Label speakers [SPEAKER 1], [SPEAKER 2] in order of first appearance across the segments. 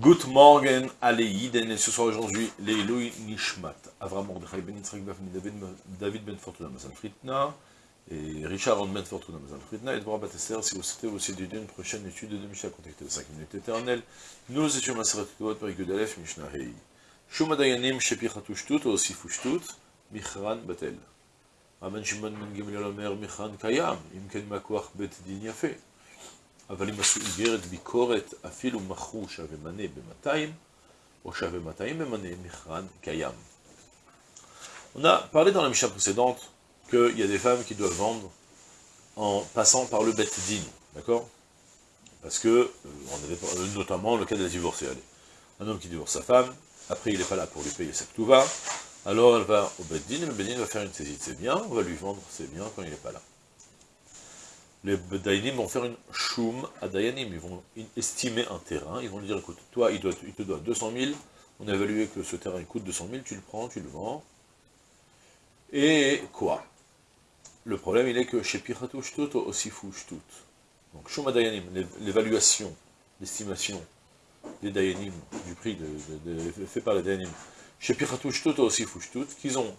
[SPEAKER 1] Good morning, Aleïden, et ce soir aujourd'hui, Leilui Nishmat, Avram Mordechai Ben Yitzhak David Ben Fortuna Mazal Fritna, et Richard Ben Fortuna Mazal Fritna, et Dvorah Batesser, si vous souhaitez aussi d'étudier une prochaine étude de Mishnah, contactez les 5 minutes éternelles, nous étions Maseret Tuot, Perikud Aleph, Mishnah Hei. Shum Adayanim, Shepichatu Shtut, Osifu Shtut, Michran Batel. Amen Shimon Ben Gamliel Omer, Michran Kayam, Imken Makwach Bet Din. אבל אם עשו איגרת ביקורת, אפילו מכרו שווה מנה ב-200, או שווה 200 במנה, מכרן קיים. On a parlé dans la Mishnah précédente qu'il y a des femmes qui doivent vendre en passant par le Bet Din, d'accord Parce que, euh, on avait, notamment le cas de la divorcée, allez. Un homme qui divorce sa femme, après il n'est pas là pour lui payer sa va, alors elle va au Bet Din, et le Bet Din va faire une saisie de ses biens, on va lui vendre ses biens quand il n'est pas là les Dayanim vont faire une choum à Dayanim, ils vont estimer un terrain, ils vont lui dire, écoute, toi, il, te doit 200 000, on a évalué que ce terrain coûte 200 000, tu le prends, tu le vends, et quoi? Le problème, il est que chez Piratou Shtut, aussi fou Shtut. Donc, choum à Dayanim, l'évaluation, l'estimation des Dayanim, du prix fait par les Dayanim, chez Piratou Shtut, aussi fou Shtut, qu'ils ont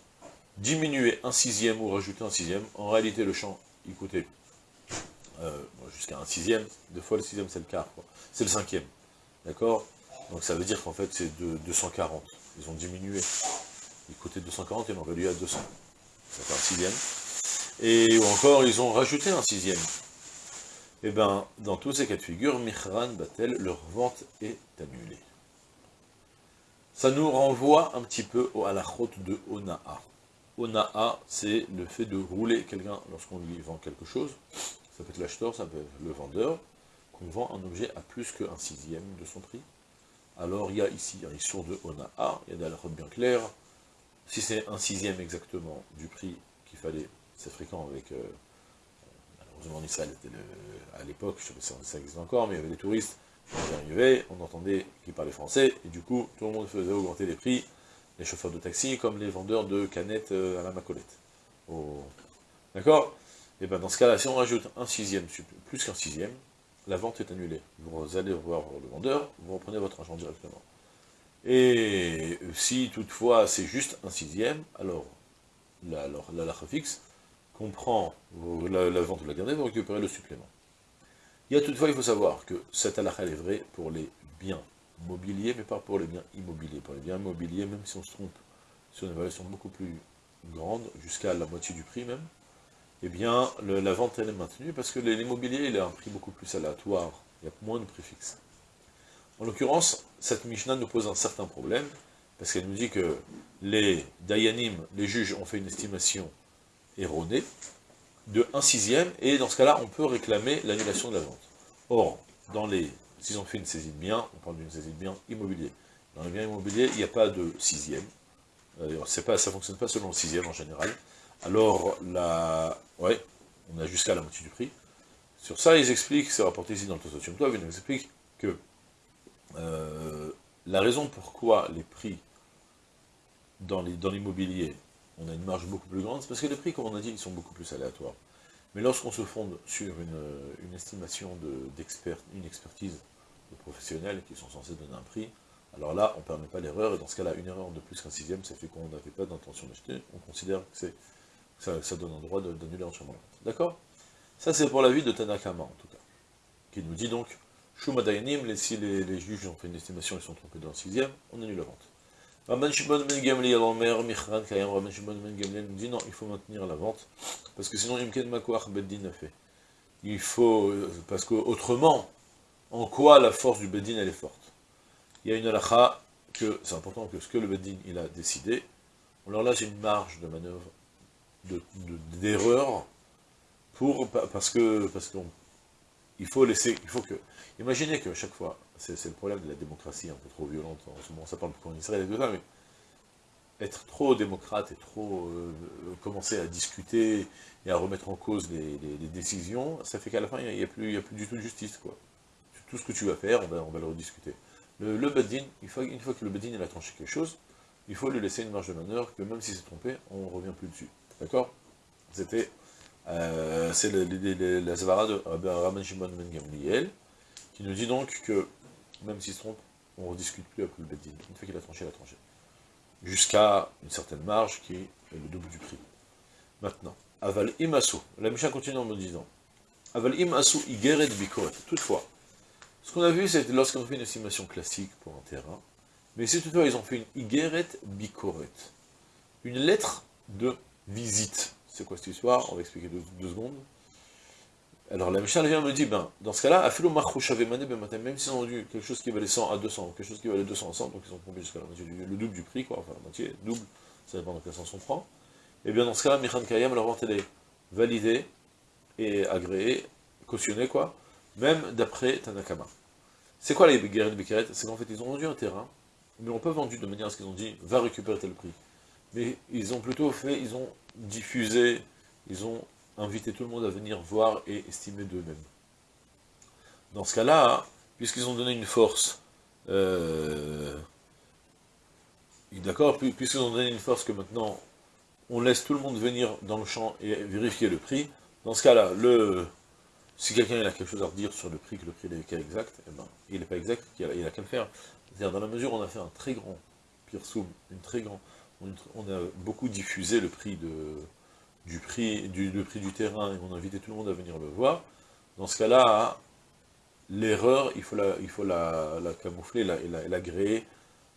[SPEAKER 1] diminué un sixième ou rajouté un sixième, en réalité, le champ, il coûtait euh, jusqu'à un sixième, deux fois le sixième c'est le quart, c'est le cinquième, d'accord? Donc ça veut dire qu'en fait c'est de 240, ils ont diminué, ils coûtaient 240 et l'ont réduit à 200, ça fait un sixième, et ou encore ils ont rajouté un sixième, et eh bien dans tous ces cas de figure, Mihran Batel, leur vente est annulée. Ça nous renvoie un petit peu à la route de Ona'a. Ona'a, c'est le fait de rouler quelqu'un lorsqu'on lui vend quelque chose, ça peut être l'acheteur, ça peut être le vendeur, qu'on vend un objet à plus qu'un sixième de son prix. Alors il y a ici un issur de A, il y a des halachot bien clair. Si c'est un sixième exactement du prix qu'il fallait, c'est fréquent avec, euh, malheureusement en Israël, à l'époque, je ne sais pas si ça existe encore, mais il y avait des touristes qui arrivaient, on entendait qu'ils parlaient français, et du coup, tout le monde faisait augmenter les prix, les chauffeurs de taxi, comme les vendeurs de canettes euh, à la macolette. D'accord? Et eh bien dans ce cas-là, si on rajoute un sixième, plus qu'un sixième, la vente est annulée. Vous allez voir le vendeur, vous reprenez votre argent directement. Et si toutefois c'est juste un sixième, alors la, la, fixe comprend la, la, vente de la dernière, vous récupérez le supplément. Il y a toutefois, il faut savoir que cette halakha est vraie pour les biens mobiliers, mais pas pour les biens immobiliers. Pour les biens immobiliers, même si on se trompe sur une évaluation beaucoup plus grande, jusqu'à la moitié du prix même, eh bien, la vente, elle est maintenue, parce que l'immobilier, il a un prix beaucoup plus aléatoire, il y a moins de préfixes. En l'occurrence, cette Mishnah nous pose un certain problème, parce qu'elle nous dit que les Dayanim, les juges, ont fait une estimation erronée de 1 sixième, et dans ce cas-là, on peut réclamer l'annulation de la vente. Or, dans les, s'ils ont fait une saisie de bien, on parle d'une saisie de bien immobilier. Dans les biens immobiliers, il n'y a pas de sixième. Euh, pas, ça ne fonctionne pas selon le sixième en général. Alors, la... ouais, on a jusqu'à la moitié du prix. Sur ça, ils expliquent, c'est rapporté ici dans le Tosotium Tov, ils nous expliquent que euh, la raison pourquoi les prix dans l'immobilier, on a une marge beaucoup plus grande, c'est parce que les prix, comme on a dit, ils sont beaucoup plus aléatoires. Mais lorsqu'on se fonde sur une, estimation d'expert, une expertise de professionnels qui sont censés donner un prix, alors là, on ne permet pas l'erreur, et dans ce cas-là, une erreur de plus qu'un sixième, ça fait qu'on n'avait pas d'intention d'acheter, on considère que c'est ça, donne un droit d'annuler entièrement D'accord? Ça, c'est pour la vie de Tanakama, en tout cas. Qui nous dit donc, Shumadayanim, si les, les, juges ont fait une estimation, ils sont trompés dans le sixième, on annule la vente. Rabban Shimon Ben Gamliel, Omer, Michran, Kayam, Rabban Shimon Ben Gamliel nous dit non, il faut maintenir la vente, parce que sinon, Imken Makwach Beddin a fait. Il faut, euh, parce qu'autrement, en quoi la force du Beddin, elle est forte? Il y a une halakha que c'est important que ce que le Beddin, il a décidé, alors là, j'ai une marge de manœuvre d'erreur pour parce que parce qu'on il faut laisser, il faut que, imaginez que chaque fois, c'est le problème de la démocratie un peu trop violente, en ce moment ça parle beaucoup en Israël et tout ça, mais être trop démocrate et trop euh, commencer à discuter et à remettre en cause les, décisions, ça fait qu'à la fin, il n'y a, plus, il a plus du tout de justice, quoi. Tout ce que tu vas faire, on va, on va le rediscuter. Le, le Badin, une fois, une fois que le Badin il a tranché quelque chose, il faut lui laisser une marge de manœuvre que même si c'est trompé, on revient plus dessus. D'accord C'était, euh, c'est la Zavara de Rabban Shimon Ben Gamliel, qui nous dit donc que, même s'il se trompe, on ne rediscute plus après le Beddin. Une fois qu'il a tranché, il a tranché. Jusqu'à une certaine marge qui est le double du prix. Maintenant, Aval imasu. La Mishnah continue en me disant Aval imasu igeret bikoret. Toutefois, ce qu'on a vu, c'est lorsqu'on fait une estimation classique pour un terrain, mais si toutefois ils ont fait une igeret bikoret, une lettre de visite. C'est quoi cette histoire? On va expliquer deux, deux secondes. Alors la Mishnah vient me dit, ben, dans ce cas-là, ben, même s'ils ont vendu quelque chose qui valait 100 à 200, quelque chose qui valait 200 à 100, donc ils ont tombé jusqu'à la moitié, le double du prix, quoi, enfin la moitié, double, ça dépend de quel sens on prend, et bien dans ce cas-là, Michan Kayam, leur vente elle est validée et agréée, cautionnée, quoi, même d'après Tanakama. C'est quoi les guerriers de C'est qu'en fait, ils ont vendu un terrain, mais on peut vendu de manière à ce qu'ils ont dit, va récupérer tel prix. Mais ils ont plutôt fait, ils ont diffusé, ils ont inviter tout le monde à venir voir et estimer d'eux-mêmes. Dans ce cas-là, puisqu'ils ont donné une force, euh, d'accord, puisqu'ils ont donné une force que maintenant, on laisse tout le monde venir dans le champ et vérifier le prix, dans ce cas-là, le, si quelqu'un a quelque chose à redire sur le prix, que le prix est exact, eh ben, il n'est pas exact, il a, qu'à le faire. C'est-à-dire, dans la mesure où on a fait un très grand soum, une très grand, on a beaucoup diffusé le prix du terrain et on a invité tout le monde à venir le voir, dans ce cas-là, l'erreur, il faut la, camoufler la, et, la,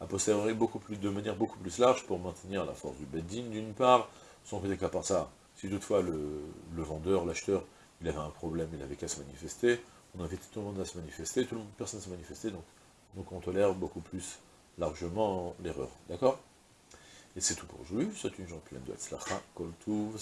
[SPEAKER 1] a beaucoup plus, de manière beaucoup plus large pour maintenir la force du bedding d'une part, sans côté qu'à part ça, si toutefois le, vendeur, l'acheteur, il avait un problème, il avait qu'à se manifester, on a invité tout le monde à se manifester, personne ne se manifestait, donc, donc on tolère beaucoup plus largement l'erreur, d'accord? Et c'est tout pour aujourd'hui. C'est une journée pleine de Hatzlacha, Kol Tuv,